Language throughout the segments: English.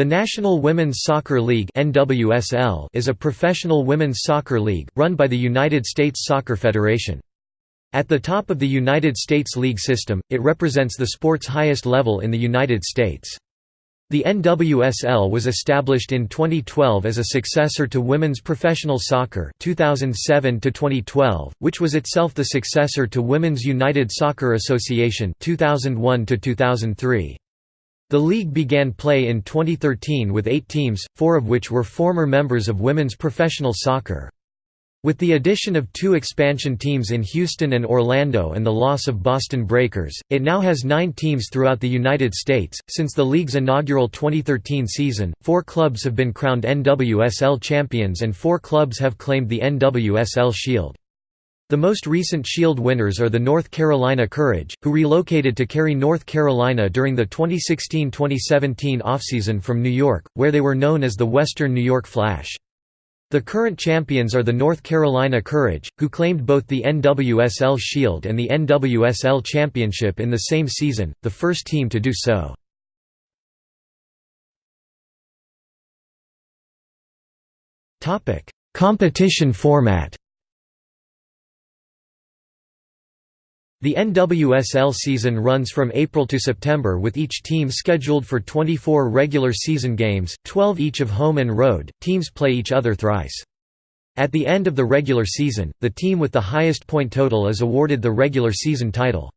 The National Women's Soccer League (NWSL) is a professional women's soccer league run by the United States Soccer Federation. At the top of the United States league system, it represents the sport's highest level in the United States. The NWSL was established in 2012 as a successor to Women's Professional Soccer 2007 to 2012, which was itself the successor to Women's United Soccer Association 2001 to 2003. The league began play in 2013 with eight teams, four of which were former members of women's professional soccer. With the addition of two expansion teams in Houston and Orlando and the loss of Boston Breakers, it now has nine teams throughout the United States. Since the league's inaugural 2013 season, four clubs have been crowned NWSL champions and four clubs have claimed the NWSL Shield. The most recent Shield winners are the North Carolina Courage, who relocated to Cary, North Carolina during the 2016–2017 offseason from New York, where they were known as the Western New York Flash. The current champions are the North Carolina Courage, who claimed both the NWSL Shield and the NWSL Championship in the same season, the first team to do so. Competition format The NWSL season runs from April to September with each team scheduled for 24 regular season games, 12 each of home and road, teams play each other thrice. At the end of the regular season, the team with the highest point total is awarded the regular season title.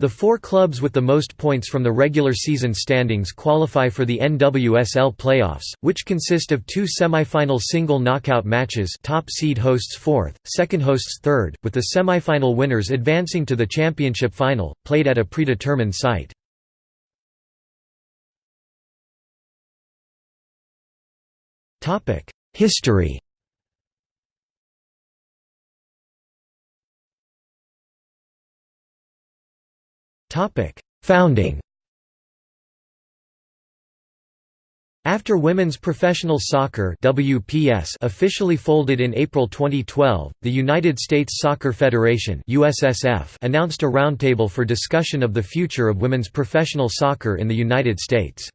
The four clubs with the most points from the regular season standings qualify for the NWSL playoffs, which consist of two semifinal single knockout matches top seed hosts fourth, second hosts third, with the semifinal winners advancing to the championship final, played at a predetermined site. History Founding After Women's Professional Soccer WPS officially folded in April 2012, the United States Soccer Federation USSF announced a roundtable for discussion of the future of women's professional soccer in the United States.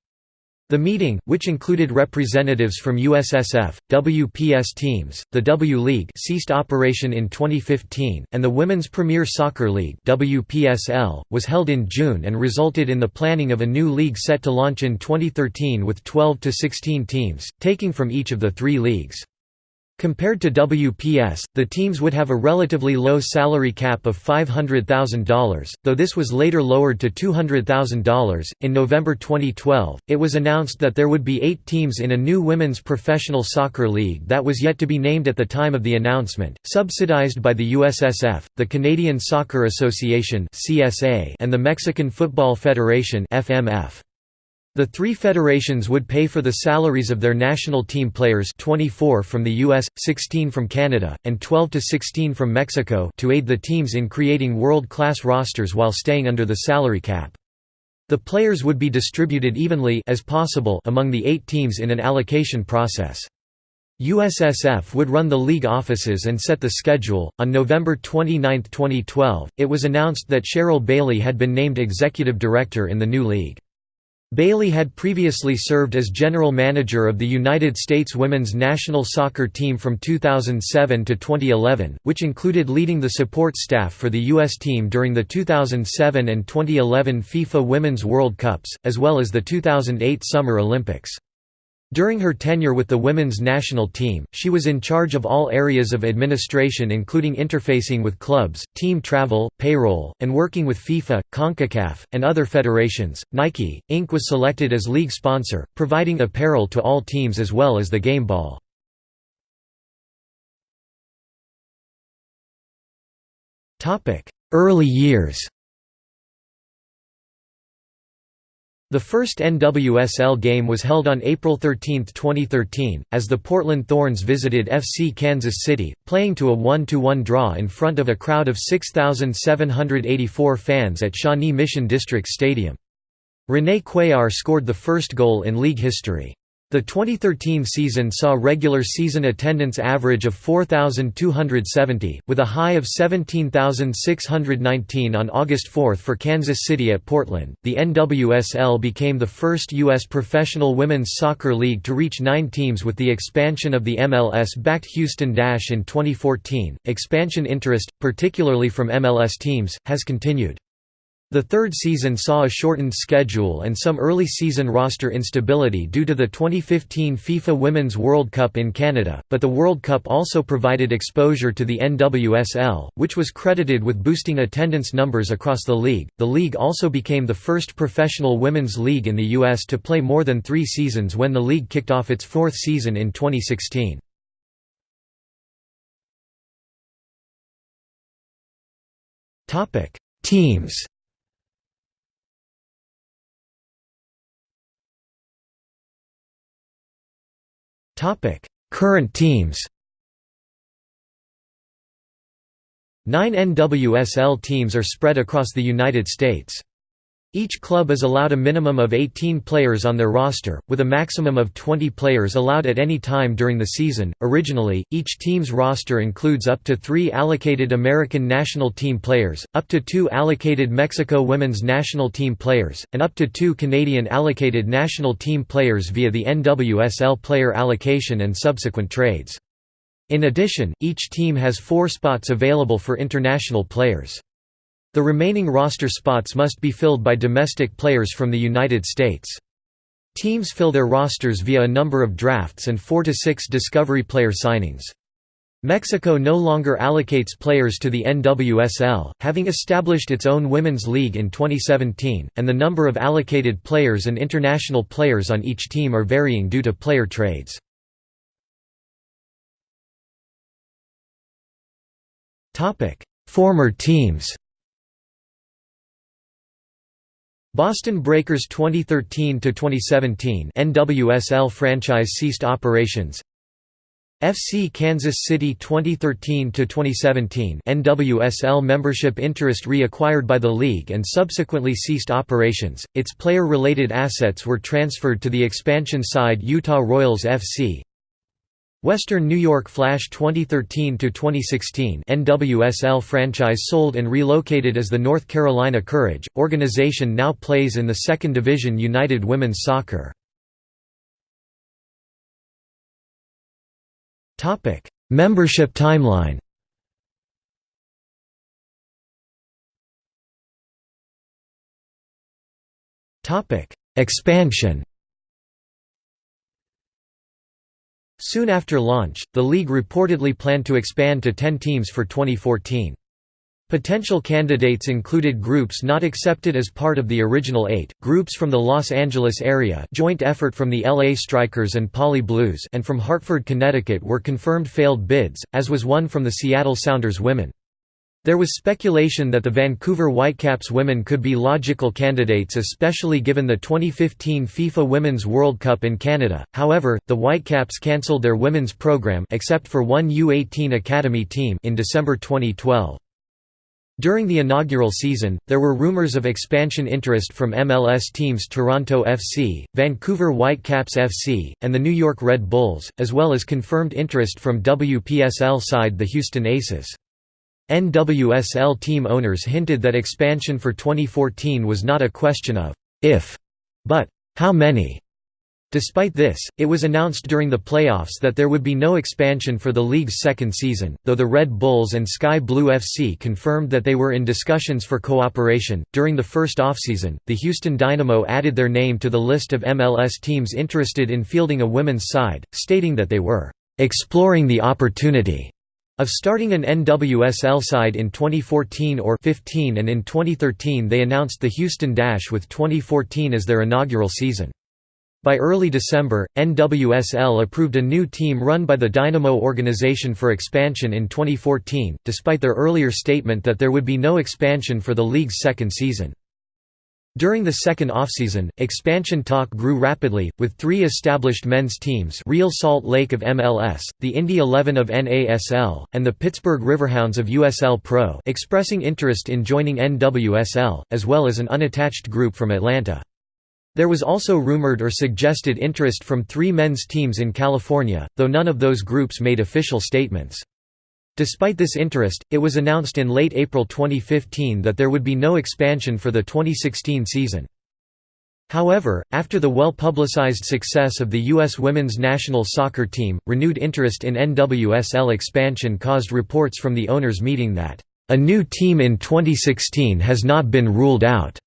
The meeting, which included representatives from USSF, WPS teams, the W League ceased operation in 2015, and the Women's Premier Soccer League WPSL, was held in June and resulted in the planning of a new league set to launch in 2013 with 12 to 16 teams, taking from each of the three leagues. Compared to WPS, the teams would have a relatively low salary cap of $500,000, though this was later lowered to $200,000. In November 2012, it was announced that there would be eight teams in a new women's professional soccer league that was yet to be named at the time of the announcement, subsidized by the USSF, the Canadian Soccer Association and the Mexican Football Federation. FMF. The three federations would pay for the salaries of their national team players 24 from the US, 16 from Canada, and 12 to 16 from Mexico to aid the teams in creating world-class rosters while staying under the salary cap. The players would be distributed evenly as possible among the eight teams in an allocation process. USSF would run the league offices and set the schedule. On November 29, 2012, it was announced that Cheryl Bailey had been named executive director in the new league. Bailey had previously served as general manager of the United States women's national soccer team from 2007 to 2011, which included leading the support staff for the U.S. team during the 2007 and 2011 FIFA Women's World Cups, as well as the 2008 Summer Olympics. During her tenure with the women's national team, she was in charge of all areas of administration including interfacing with clubs, team travel, payroll, and working with FIFA, CONCACAF, and other federations. Nike, Inc. was selected as league sponsor, providing apparel to all teams as well as the game ball. Early years The first NWSL game was held on April 13, 2013, as the Portland Thorns visited FC Kansas City, playing to a 1–1 draw in front of a crowd of 6,784 fans at Shawnee Mission District Stadium. Renae Cuéllar scored the first goal in league history. The 2013 season saw regular season attendance average of 4,270, with a high of 17,619 on August 4 for Kansas City at Portland. The NWSL became the first U.S. professional women's soccer league to reach nine teams with the expansion of the MLS backed Houston Dash in 2014. Expansion interest, particularly from MLS teams, has continued. The third season saw a shortened schedule and some early season roster instability due to the 2015 FIFA Women's World Cup in Canada, but the World Cup also provided exposure to the NWSL, which was credited with boosting attendance numbers across the league. The league also became the first professional women's league in the U.S. to play more than three seasons when the league kicked off its fourth season in 2016. Teams Current teams Nine NWSL teams are spread across the United States. Each club is allowed a minimum of 18 players on their roster, with a maximum of 20 players allowed at any time during the season. Originally, each team's roster includes up to three allocated American national team players, up to two allocated Mexico women's national team players, and up to two Canadian allocated national team players via the NWSL player allocation and subsequent trades. In addition, each team has four spots available for international players. The remaining roster spots must be filled by domestic players from the United States. Teams fill their rosters via a number of drafts and 4 to 6 discovery player signings. Mexico no longer allocates players to the NWSL, having established its own women's league in 2017, and the number of allocated players and international players on each team are varying due to player trades. Former teams Boston Breakers 2013 to 2017 NWSL franchise ceased operations. FC Kansas City 2013 to 2017 NWSL membership interest reacquired by the league and subsequently ceased operations. Its player-related assets were transferred to the expansion side Utah Royals FC. Western New York Flash 2013–2016 NWSL franchise sold and relocated as the North Carolina Courage, organization now plays in the Second Division United Women's Soccer. Membership timeline Expansion Soon after launch, the league reportedly planned to expand to 10 teams for 2014. Potential candidates included groups not accepted as part of the original eight, groups from the Los Angeles area joint effort from the LA Strikers and Pali Blues and from Hartford, Connecticut were confirmed failed bids, as was one from the Seattle Sounders women. There was speculation that the Vancouver Whitecaps women could be logical candidates especially given the 2015 FIFA Women's World Cup in Canada, however, the Whitecaps cancelled their women's program except for one U-18 Academy team in December 2012. During the inaugural season, there were rumors of expansion interest from MLS teams Toronto FC, Vancouver Whitecaps FC, and the New York Red Bulls, as well as confirmed interest from WPSL side the Houston Aces. NWSL team owners hinted that expansion for 2014 was not a question of if, but how many. Despite this, it was announced during the playoffs that there would be no expansion for the league's second season, though the Red Bulls and Sky Blue FC confirmed that they were in discussions for cooperation. During the first offseason, the Houston Dynamo added their name to the list of MLS teams interested in fielding a women's side, stating that they were exploring the opportunity of starting an NWSL side in 2014 or 15 and in 2013 they announced the Houston Dash with 2014 as their inaugural season. By early December, NWSL approved a new team run by the Dynamo organization for expansion in 2014, despite their earlier statement that there would be no expansion for the league's second season. During the second offseason, expansion talk grew rapidly, with three established men's teams Real Salt Lake of MLS, the Indy 11 of NASL, and the Pittsburgh Riverhounds of USL Pro expressing interest in joining NWSL, as well as an unattached group from Atlanta. There was also rumored or suggested interest from three men's teams in California, though none of those groups made official statements. Despite this interest, it was announced in late April 2015 that there would be no expansion for the 2016 season. However, after the well-publicized success of the U.S. women's national soccer team, renewed interest in NWSL expansion caused reports from the owners meeting that, "...a new team in 2016 has not been ruled out",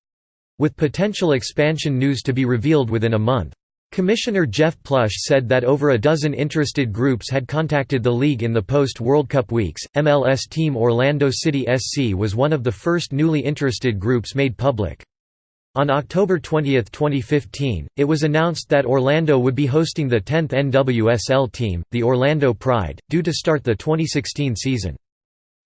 with potential expansion news to be revealed within a month. Commissioner Jeff Plush said that over a dozen interested groups had contacted the league in the post-World Cup weeks. MLS team Orlando City SC was one of the first newly interested groups made public. On October 20, 2015, it was announced that Orlando would be hosting the 10th NWSL team, the Orlando Pride, due to start the 2016 season.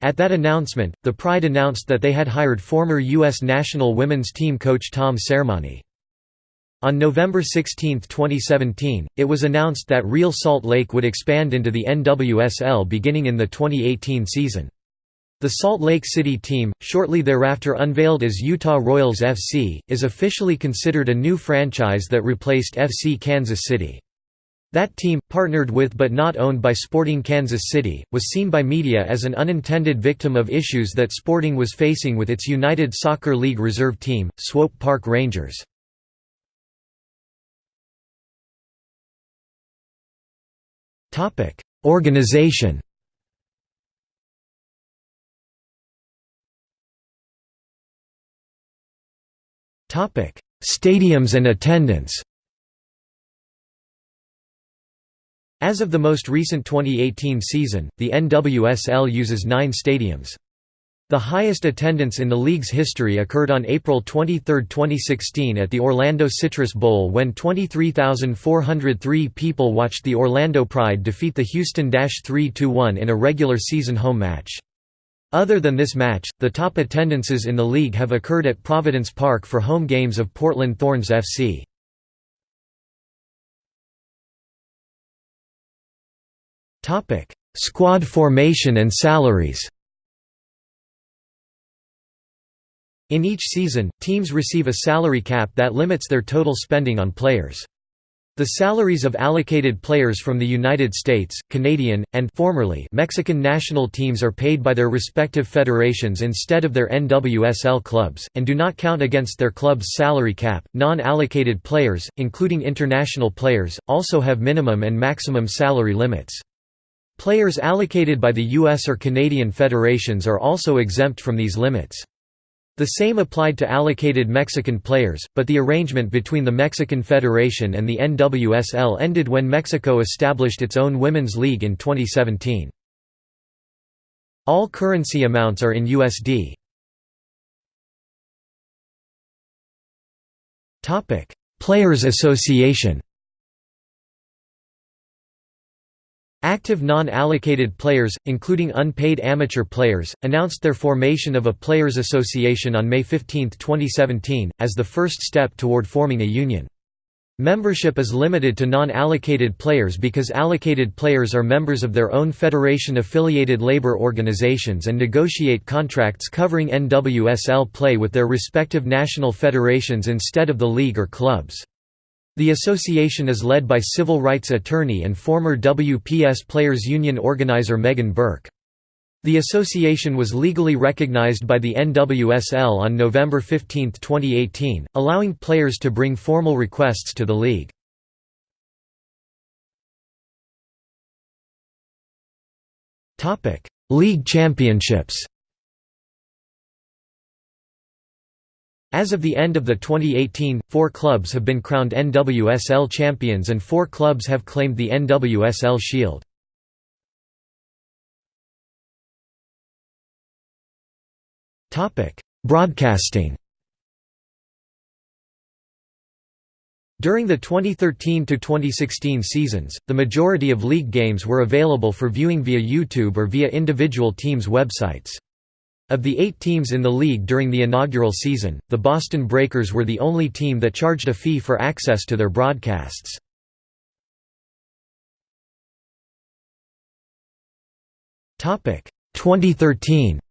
At that announcement, the Pride announced that they had hired former U.S. national women's team coach Tom Sermanni. On November 16, 2017, it was announced that Real Salt Lake would expand into the NWSL beginning in the 2018 season. The Salt Lake City team, shortly thereafter unveiled as Utah Royals FC, is officially considered a new franchise that replaced FC Kansas City. That team, partnered with but not owned by Sporting Kansas City, was seen by media as an unintended victim of issues that Sporting was facing with its United Soccer League reserve team, Swope Park Rangers. Topic: Organization. Topic: Stadiums and attendance. As of the most recent 2018 season, the NWSL uses 9 stadiums. The highest attendance in the league's history occurred on April 23, 2016 at the Orlando Citrus Bowl when 23,403 people watched the Orlando Pride defeat the Houston 3–1 in a regular season home match. Other than this match, the top attendances in the league have occurred at Providence Park for home games of Portland Thorns FC. Squad formation and salaries In each season, teams receive a salary cap that limits their total spending on players. The salaries of allocated players from the United States, Canadian, and formerly Mexican national teams are paid by their respective federations instead of their NWSL clubs, and do not count against their club's salary cap. Non allocated players, including international players, also have minimum and maximum salary limits. Players allocated by the U.S. or Canadian federations are also exempt from these limits. The same applied to allocated Mexican players, but the arrangement between the Mexican Federation and the NWSL ended when Mexico established its own women's league in 2017. All currency amounts are in USD. Players Association Active non-allocated players, including unpaid amateur players, announced their formation of a Players Association on May 15, 2017, as the first step toward forming a union. Membership is limited to non-allocated players because allocated players are members of their own federation-affiliated labor organizations and negotiate contracts covering NWSL play with their respective national federations instead of the league or clubs. The association is led by civil rights attorney and former WPS Players Union organizer Meghann Burke. The association was legally recognized by the NWSL on November 15, 2018, allowing players to bring formal requests to the league. League championships As of the end of the 2018, four clubs have been crowned NWSL champions and four clubs have claimed the NWSL Shield. Broadcasting During the 2013–2016 seasons, the majority of league games were available for viewing via YouTube or via individual teams' websites. Of the eight teams in the league during the inaugural season, the Boston Breakers were the only team that charged a fee for access to their broadcasts. Topic 2013.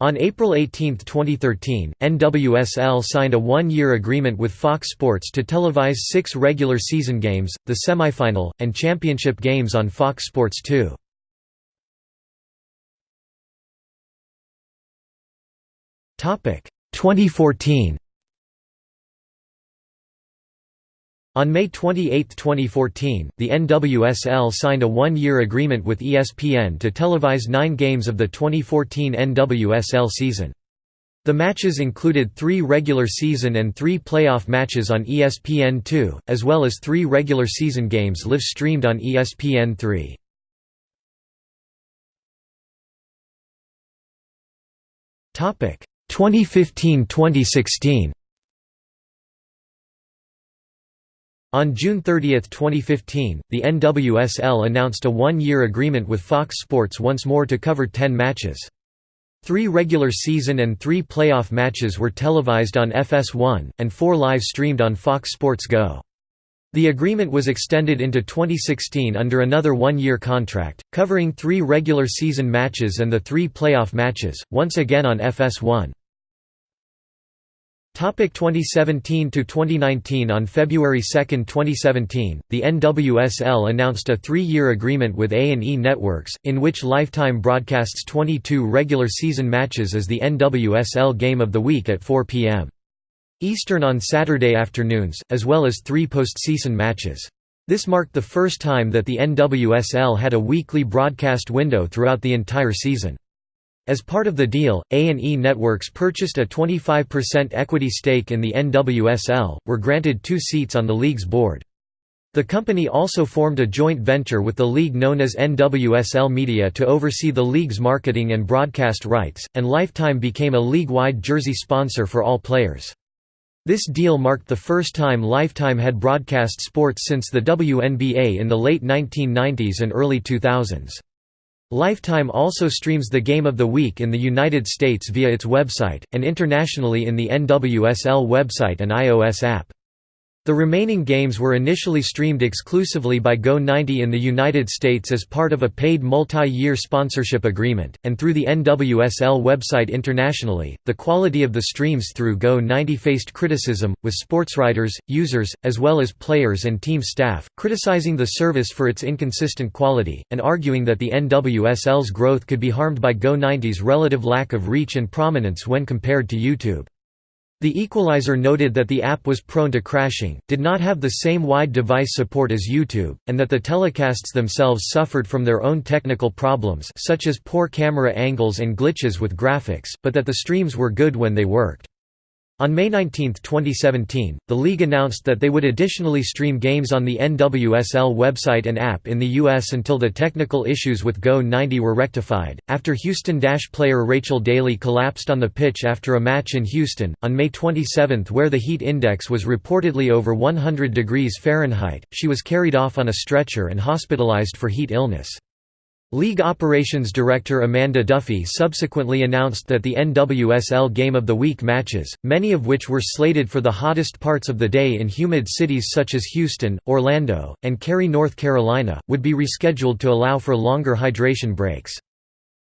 On April 18, 2013, NWSL signed a one-year agreement with Fox Sports to televise six regular season games, the semifinal, and championship games on Fox Sports 2. 2014. On May 28, 2014, the NWSL signed a one-year agreement with ESPN to televise nine games of the 2014 NWSL season. The matches included three regular season and three playoff matches on ESPN2, as well as three regular season games live-streamed on ESPN3. Topic 2015–2016 On June 30, 2015, the NWSL announced a one-year agreement with Fox Sports once more to cover ten matches. Three regular season and three playoff matches were televised on FS1, and four live-streamed on Fox Sports Go. The agreement was extended into 2016 under another one-year contract, covering three regular season matches and the three playoff matches, once again on FS1. Topic 2017 to 2019 On February 2, 2017, the NWSL announced a three-year agreement with A&E Networks, in which Lifetime broadcasts 22 regular season matches as the NWSL Game of the Week at 4 p.m. Eastern on Saturday afternoons, as well as three postseason matches. This marked the first time that the NWSL had a weekly broadcast window throughout the entire season. As part of the deal, A&E Networks purchased a 25% equity stake in the NWSL, were granted two seats on the league's board. The company also formed a joint venture with the league known as NWSL Media to oversee the league's marketing and broadcast rights, and Lifetime became a league-wide jersey sponsor for all players. This deal marked the first time Lifetime had broadcast sports since the WNBA in the late 1990s and early 2000s. Lifetime also streams the Game of the Week in the United States via its website, and internationally in the NWSL website and iOS app. The remaining games were initially streamed exclusively by Go90 in the United States as part of a paid multi-year sponsorship agreement, and through the NWSL website internationally. The quality of the streams through Go90 faced criticism, with sportswriters, users, as well as players and team staff, criticizing the service for its inconsistent quality, and arguing that the NWSL's growth could be harmed by Go90's relative lack of reach and prominence when compared to YouTube. The Equalizer noted that the app was prone to crashing, did not have the same wide device support as YouTube, and that the telecasts themselves suffered from their own technical problems such as poor camera angles and glitches with graphics, but that the streams were good when they worked. On May 19, 2017, the league announced that they would additionally stream games on the NWSL website and app in the U.S. until the technical issues with Go90 were rectified. After Houston Dash player Rachel Daly collapsed on the pitch after a match in Houston, on May 27 where the heat index was reportedly over 100 degrees Fahrenheit, she was carried off on a stretcher and hospitalized for heat illness. League Operations Director Amanda Duffy subsequently announced that the NWSL Game of the Week matches, many of which were slated for the hottest parts of the day in humid cities such as Houston, Orlando, and Cary, North Carolina, would be rescheduled to allow for longer hydration breaks.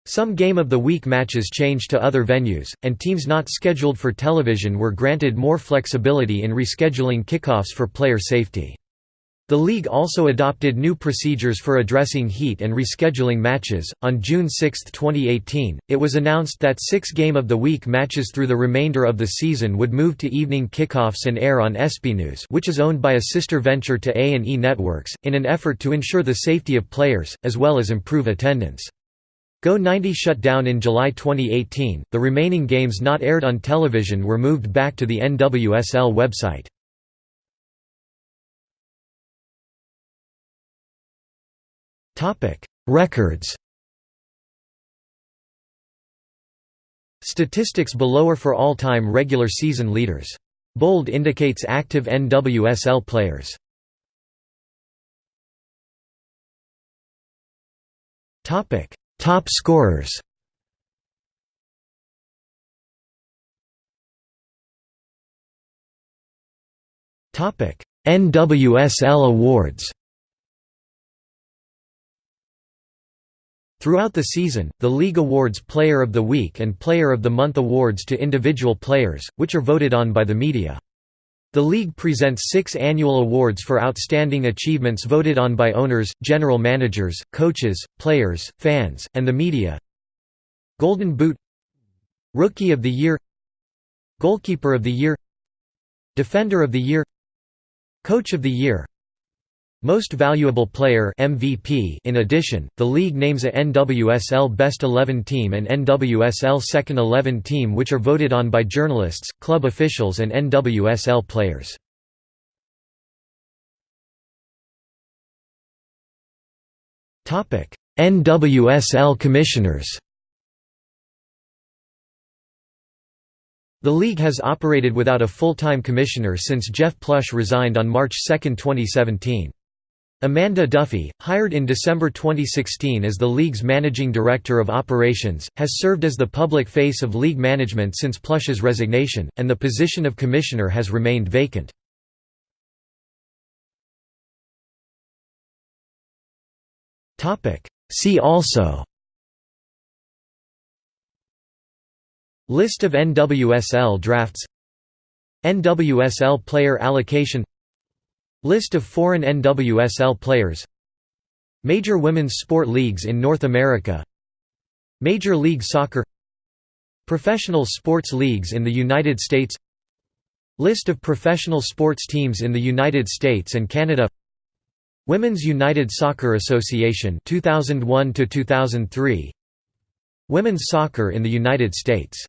Some Game of the Week matches changed to other venues, and teams not scheduled for television were granted more flexibility in rescheduling kickoffs for player safety. The league also adopted new procedures for addressing heat and rescheduling matches. On June 6, 2018, it was announced that six Game of the Week matches through the remainder of the season would move to evening kickoffs and air on ESPNews, which is owned by a sister venture to A&E Networks, in an effort to ensure the safety of players, as well as improve attendance. Go90 shut down in July 2018. The remaining games not aired on television were moved back to the NWSL website. Topic: Records. Statistics below are for all-time regular season leaders. Bold indicates active NWSL players. Topic: Top scorers. Topic: NWSL awards. Throughout the season, the league awards Player of the Week and Player of the Month awards to individual players, which are voted on by the media. The league presents six annual awards for outstanding achievements voted on by owners, general managers, coaches, players, fans, and the media. Golden Boot Rookie of the Year Goalkeeper of the Year Defender of the Year Coach of the Year most Valuable Player MVP In addition, the league names a NWSL Best 11 team and NWSL Second 11 team which are voted on by journalists, club officials and NWSL players. NWSL Commissioners The league has operated without a full-time commissioner since Jeff Plush resigned on March 2, 2017. Amanda Duffy, hired in December 2016 as the league's managing director of operations, has served as the public face of league management since Plush's resignation, and the position of commissioner has remained vacant. See also List of NWSL drafts NWSL player allocation List of foreign NWSL players. Major women's sport leagues in North America. Major League Soccer. Professional sports leagues in the United States. List of professional sports teams in the United States and Canada. Women's United Soccer Association 2001 to 2003 Women's soccer in the United States